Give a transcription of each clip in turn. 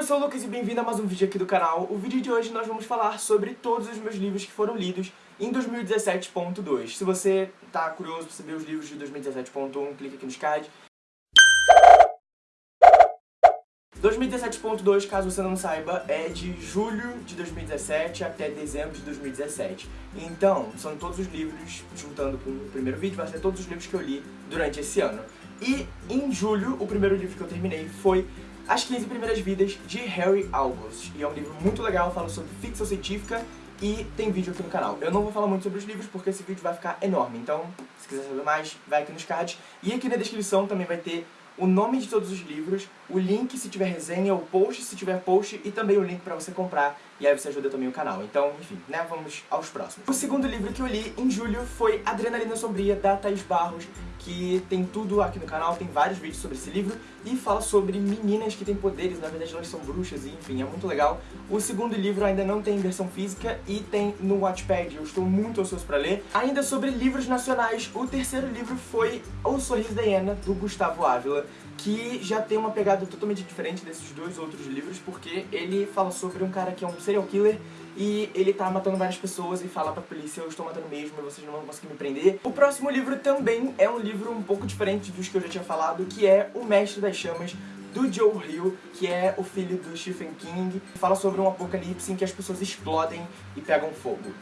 eu sou o Lucas e bem-vindo a mais um vídeo aqui do canal. O vídeo de hoje nós vamos falar sobre todos os meus livros que foram lidos em 2017.2. Se você tá curioso para saber os livros de 2017.1, clica aqui nos cards. 2017.2, caso você não saiba, é de julho de 2017 até dezembro de 2017. Então, são todos os livros, juntando com o primeiro vídeo, vai ser todos os livros que eu li durante esse ano. E em julho, o primeiro livro que eu terminei foi As 15 Primeiras Vidas, de Harry August. E é um livro muito legal, fala sobre ficção científica e tem vídeo aqui no canal. Eu não vou falar muito sobre os livros porque esse vídeo vai ficar enorme, então se quiser saber mais, vai aqui nos cards. E aqui na descrição também vai ter o nome de todos os livros, o link se tiver resenha, o post se tiver post e também o link pra você comprar e aí você ajuda também o canal. Então, enfim, né, vamos aos próximos. O segundo livro que eu li em julho foi Adrenalina Sombria, da Thaís Barros, que tem tudo aqui no canal, tem vários vídeos sobre esse livro e fala sobre meninas que têm poderes, na verdade elas são bruxas e enfim, é muito legal. O segundo livro ainda não tem versão física e tem no Watchpad, eu estou muito ansioso pra ler. Ainda sobre livros nacionais, o terceiro livro foi O Sorriso da Hiena, do Gustavo Ávila, que já tem uma pegada totalmente diferente desses dois outros livros, porque ele fala sobre um cara que é um serial killer e ele tá matando várias pessoas e fala pra polícia, eu estou matando mesmo e vocês não vão conseguir me prender. O próximo livro também é um livro um pouco diferente dos que eu já tinha falado, que é O Mestre das Chamas, do Joe Hill, que é o filho do Stephen King. Fala sobre um apocalipse em que as pessoas explodem e pegam fogo.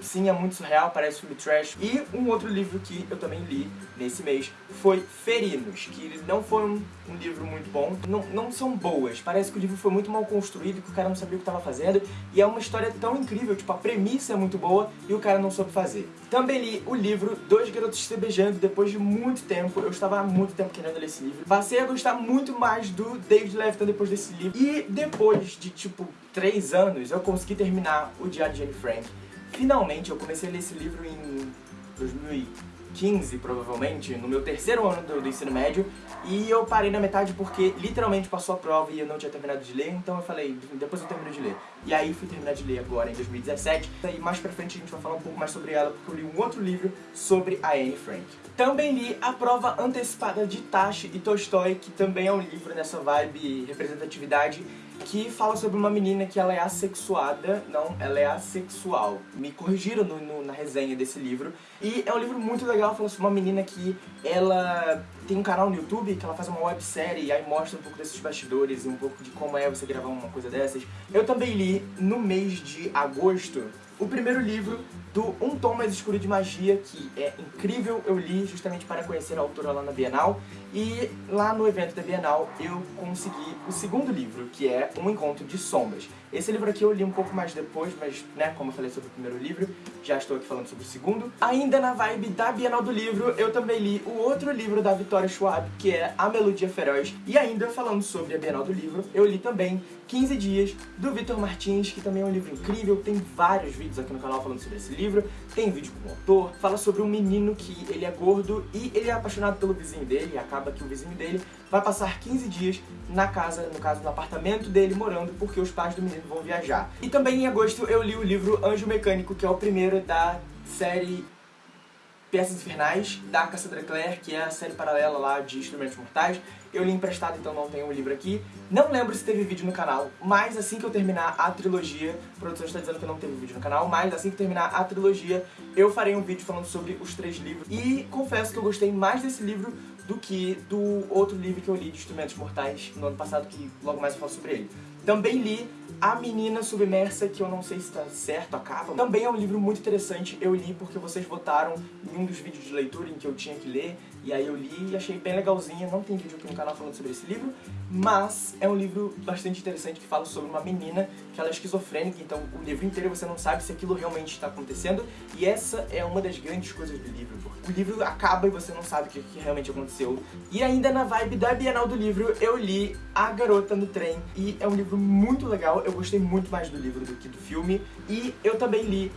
Sim, é muito surreal, parece filme trash. E um outro livro que eu também li nesse mês foi Ferinos, que não foi um, um livro muito bom. Não, não são boas, parece que o livro foi muito mal construído, que o cara não sabia o que estava fazendo. E é uma história tão incrível, tipo, a premissa é muito boa e o cara não soube fazer. Também li o livro Dois Garotos Se Beijando, depois de muito tempo. Eu estava há muito tempo querendo ler esse livro. Passei a gostar muito mais do David Levitan depois desse livro. E depois de, tipo, três anos, eu consegui terminar o Diário de Anne Frank. Finalmente, eu comecei a ler esse livro em 2015, provavelmente, no meu terceiro ano do, do, ensino médio, e eu parei na metade porque literalmente passou a prova e eu não tinha terminado de ler, então eu falei, depois eu termino de ler. E aí fui terminar de ler agora, em 2017, e mais pra frente a gente vai falar um pouco mais sobre ela, porque eu li um outro livro sobre a Anne Frank. Também li A Prova Antecipada de Tashi e Tolstói, que também é um livro nessa vibe representatividade, que fala sobre uma menina que ela é assexuada, não, ela é assexual. Me corrigiram no, no, na resenha desse livro. E é um livro muito legal, fala sobre uma menina que ela tem um canal no YouTube que ela faz uma websérie e aí mostra um pouco desses bastidores e um pouco de como é você gravar uma coisa dessas. Eu também li, no mês de agosto, o primeiro livro do Um Tom Mais Escuro de Magia, que é incrível, eu li justamente para conhecer a autora lá na Bienal, e lá no evento da Bienal eu consegui o segundo livro, que é Um Encontro de Sombras. Esse livro aqui eu li um pouco mais depois, mas, né, como eu falei sobre o primeiro livro, já estou aqui falando sobre o segundo. Ainda na vibe da Bienal do Livro, eu também li o outro livro da Vitória Schwab, que é A Melodia Feroz. E ainda falando sobre a Bienal do Livro, eu li também 15 Dias, do Vitor Martins, que também é um livro incrível, tem vários vídeos aqui no canal falando sobre esse livro, tem vídeo com o autor, fala sobre um menino que ele é gordo e ele é apaixonado pelo vizinho dele, e acaba que o vizinho dele vai passar 15 dias na casa, no caso no apartamento dele, morando, porque os pais do menino vão viajar. E também em agosto eu li o livro Anjo Mecânico, que é o primeiro da série Peças Infernais, da Cassandra Clare, que é a série paralela lá de Instrumentos Mortais. Eu li emprestado, então não tenho o um livro aqui. Não lembro se teve vídeo no canal, mas assim que eu terminar a trilogia, a produção está dizendo que não teve vídeo no canal, mas assim que terminar a trilogia, eu farei um vídeo falando sobre os três livros. E confesso que eu gostei mais desse livro do que do outro livro que eu li de Instrumentos Mortais no ano passado, que logo mais eu falo sobre ele. Também li A Menina Submersa, que eu não sei se está certo a capa. Também é um livro muito interessante, eu li porque vocês votaram em um dos vídeos de leitura em que eu tinha que ler, e aí eu li e achei bem legalzinha, não tem vídeo aqui no canal falando sobre esse livro, mas é um livro bastante interessante que fala sobre uma menina que ela é esquizofrênica, então o livro inteiro você não sabe se aquilo realmente está acontecendo, e essa é uma das grandes coisas do livro, o livro acaba e você não sabe o que, que realmente aconteceu. E ainda na vibe da Bienal do Livro, eu li A Garota no Trem, e é um livro muito legal, eu gostei muito mais do livro do que do filme, e eu também li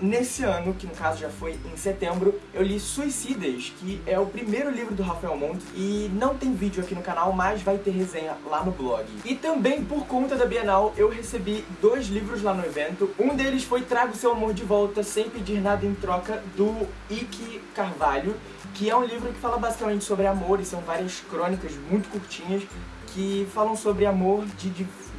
Nesse ano, que no caso já foi em setembro, eu li Suicidas, que é o primeiro livro do Rafael Monte, e não tem vídeo aqui no canal, mas vai ter resenha lá no blog. E também, por conta da Bienal, eu recebi dois livros lá no evento. Um deles foi Trago Seu Amor de Volta, Sem Pedir Nada em Troca, do Ike Carvalho, que é um livro que fala basicamente sobre amor, e são várias crônicas muito curtinhas, que falam sobre amor de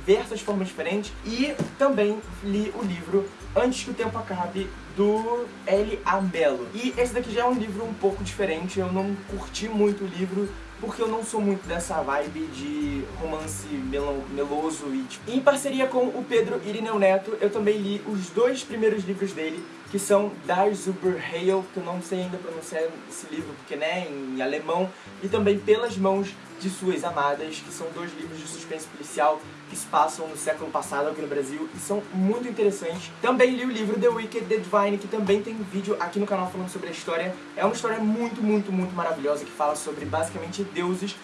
diversas formas diferentes. E também li o livro Antes que o Tempo Acabe, do L.A. Mello. E esse daqui já é um livro um pouco diferente, eu não curti muito o livro, porque eu não sou muito dessa vibe de romance meloso e tipo... Em parceria com o Pedro Irineu Neto, eu também li os dois primeiros livros dele, que são Das Überheil, que eu não sei ainda pronunciar esse livro, porque né, em alemão, e também Pelas Mãos de Suas Amadas, que são dois livros de suspense policial que se passam no século passado aqui no Brasil e são muito interessantes. Também li o livro The Wicked, The Divine, que também tem vídeo aqui no canal falando sobre a história. É uma história muito, muito, muito maravilhosa que fala sobre basicamente deuses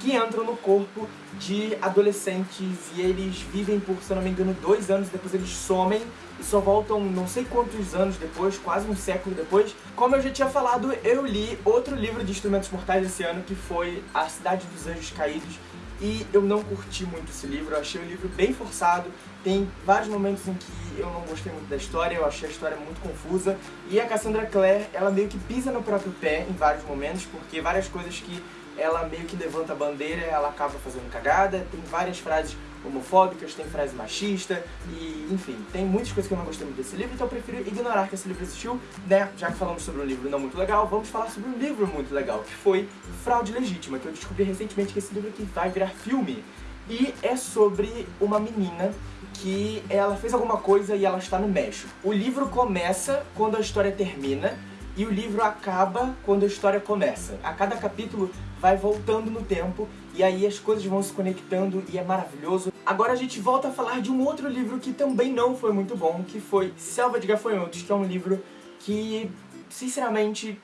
que entram no corpo de adolescentes e eles vivem por, se eu não me engano, dois anos, depois eles somem e só voltam não sei quantos anos depois, quase um século depois. Como eu já tinha falado, eu li outro livro de Instrumentos Mortais esse ano, que foi A Cidade dos Anjos Caídos, e eu não curti muito esse livro, eu achei o livro bem forçado, tem vários momentos em que eu não gostei muito da história, eu achei a história muito confusa, e a Cassandra Clare, ela meio que pisa no próprio pé em vários momentos, porque várias coisas que ela meio que levanta a bandeira, ela acaba fazendo cagada, tem várias frases homofóbicas, tem frase machista e, enfim, tem muitas coisas que eu não gostei muito desse livro, então eu prefiro ignorar que esse livro existiu, né? Já que falamos sobre um livro não muito legal, vamos falar sobre um livro muito legal, que foi Fraude Legítima, que eu descobri recentemente que esse livro aqui vai virar filme. E é sobre uma menina que ela fez alguma coisa e ela está no México. O livro começa quando a história termina, e o livro acaba quando a história começa. A cada capítulo vai voltando no tempo e aí as coisas vão se conectando e é maravilhoso. Agora a gente volta a falar de um outro livro que também não foi muito bom, que foi Selva de Gafanhotos, que é um livro que, sinceramente,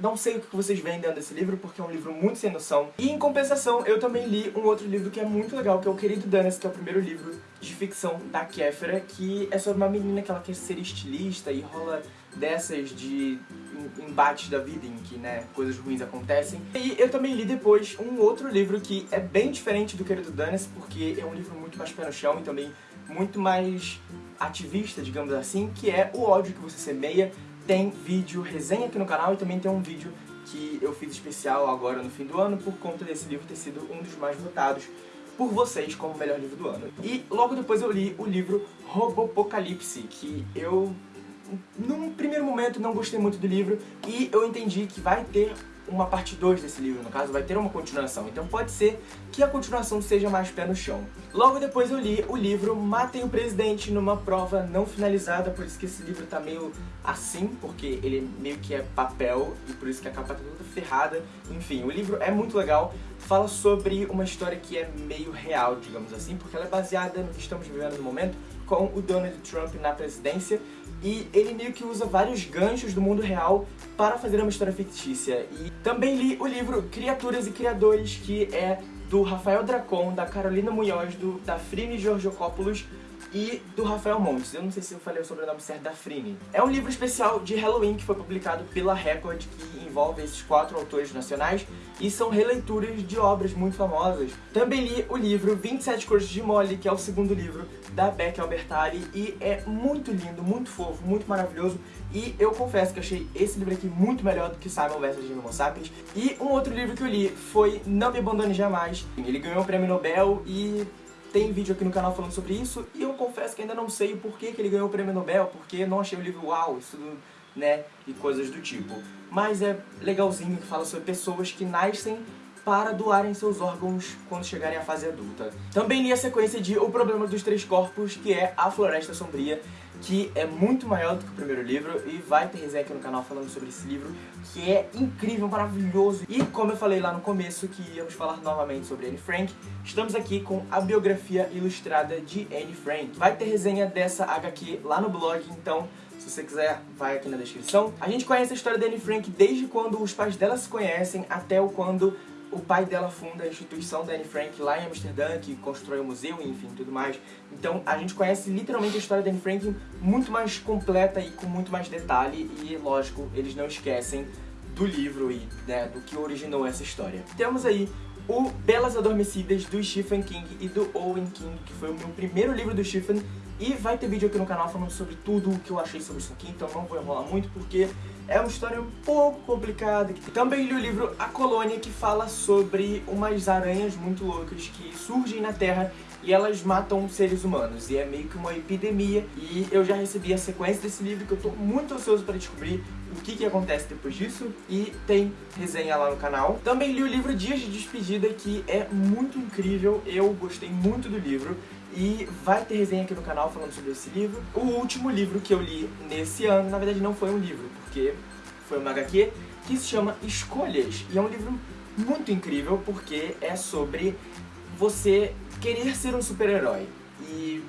não sei o que vocês veem dentro desse livro, porque é um livro muito sem noção. E em compensação, eu também li um outro livro que é muito legal, que é O Querido Danas, que é o primeiro livro de ficção da Kéfera, que é sobre uma menina que ela quer ser estilista e rola dessas de embates da vida em que, né, coisas ruins acontecem. E eu também li depois um outro livro que é bem diferente do Querido Danis, porque é um livro muito mais pé no chão e também muito mais ativista, digamos assim, que é O Ódio que Você Semeia. Tem vídeo resenha aqui no canal e também tem um vídeo que eu fiz especial agora no fim do ano por conta desse livro ter sido um dos mais votados por vocês como o melhor livro do ano. E logo depois eu li o livro Robopocalipse, que eu num primeiro momento não gostei muito do livro e eu entendi que vai ter uma parte 2 desse livro, no caso vai ter uma continuação, então pode ser que a continuação seja mais pé no chão. Logo depois eu li o livro Matem o Presidente numa prova não finalizada, por isso que esse livro tá meio assim, porque ele meio que é papel e por isso que a capa tá toda ferrada. Enfim, o livro é muito legal, fala sobre uma história que é meio real, digamos assim, porque ela é baseada no que estamos vivendo no momento, com o Donald Trump na presidência e ele meio que usa vários ganchos do mundo real para fazer uma história fictícia. E também li o livro Criaturas e Criadores, que é do Rafael Dracon, da Carolina Munhoz, do, da Frine Georgiopoulos e do Rafael Montes. Eu não sei se eu falei o sobrenome certo da Frine. É um livro especial de Halloween que foi publicado pela Record, que envolve esses quatro autores nacionais e são releituras de obras muito famosas. Também li o livro 27 Cores de Molly, que é o segundo livro da Beck Albertalli e é muito lindo, muito fofo, muito maravilhoso e eu confesso que achei esse livro aqui muito melhor do que Simon vs. Homo Sapiens. E um outro livro que eu li foi Não Me Abandone Jamais. Ele ganhou o prêmio Nobel e tem vídeo aqui no canal falando sobre isso, e eu confesso que ainda não sei o porquê que ele ganhou o prêmio Nobel, porque não achei o livro uau, isso, né, e coisas do tipo. Mas é legalzinho que fala sobre pessoas que nascem para doarem seus órgãos quando chegarem à fase adulta. Também li a sequência de O Problema dos Três Corpos, que é A Floresta Sombria, que é muito maior do que o primeiro livro e vai ter resenha aqui no canal falando sobre esse livro, que é incrível, maravilhoso. E como eu falei lá no começo que íamos falar novamente sobre Anne Frank, estamos aqui com a biografia ilustrada de Anne Frank. Vai ter resenha dessa HQ lá no blog, então se você quiser, vai aqui na descrição. A gente conhece a história da Anne Frank desde quando os pais dela se conhecem até o quando o pai dela funda a instituição da Anne Frank lá em Amsterdã, que constrói o museu, enfim, tudo mais. Então a gente conhece literalmente a história da Anne Frank muito mais completa e com muito mais detalhe e, lógico, eles não esquecem do livro e né, do que originou essa história. Temos aí o Belas Adormecidas do Stephen King e do Owen King, que foi o meu primeiro livro do Stephen, e vai ter vídeo aqui no canal falando sobre tudo o que eu achei sobre isso aqui, então não vou enrolar muito porque é uma história um pouco complicada. Também li o livro A Colônia, que fala sobre umas aranhas muito loucas que surgem na Terra e elas matam seres humanos. E é meio que uma epidemia. E eu já recebi a sequência desse livro que eu tô muito ansioso para descobrir o que, que acontece depois disso. E tem resenha lá no canal. Também li o livro Dias de Despedida, que é muito incrível. Eu gostei muito do livro. E vai ter resenha aqui no canal falando sobre esse livro. O último livro que eu li nesse ano, na verdade não foi um livro, porque foi uma HQ, que se chama Escolhas. E é um livro muito incrível porque é sobre você querer ser um super-herói. E,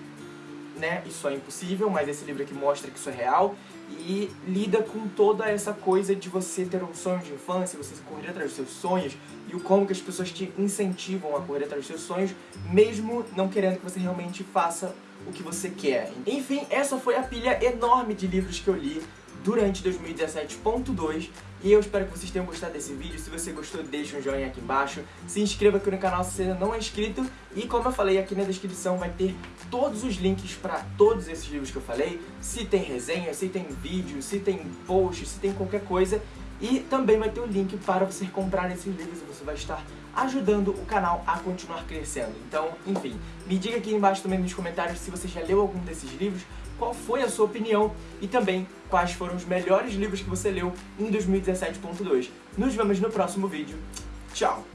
né, isso é impossível, mas esse livro aqui mostra que isso é real e lida com toda essa coisa de você ter um sonho de infância, você correr atrás dos seus sonhos e o como que as pessoas te incentivam a correr atrás dos seus sonhos, mesmo não querendo que você realmente faça o que você quer. Enfim, essa foi a pilha enorme de livros que eu li durante 2017.2 e eu espero que vocês tenham gostado desse vídeo. Se você gostou, deixa um joinha aqui embaixo. Se inscreva aqui no canal se você ainda não é inscrito. E como eu falei, aqui na descrição vai ter todos os links para todos esses livros que eu falei. Se tem resenha, se tem vídeo, se tem post, se tem qualquer coisa. E também vai ter o link para você comprar esses livros e você vai estar ajudando o canal a continuar crescendo. Então, enfim, me diga aqui embaixo também nos comentários se você já leu algum desses livros, qual foi a sua opinião e também quais foram os melhores livros que você leu em 2017.2. Nos vemos no próximo vídeo. Tchau!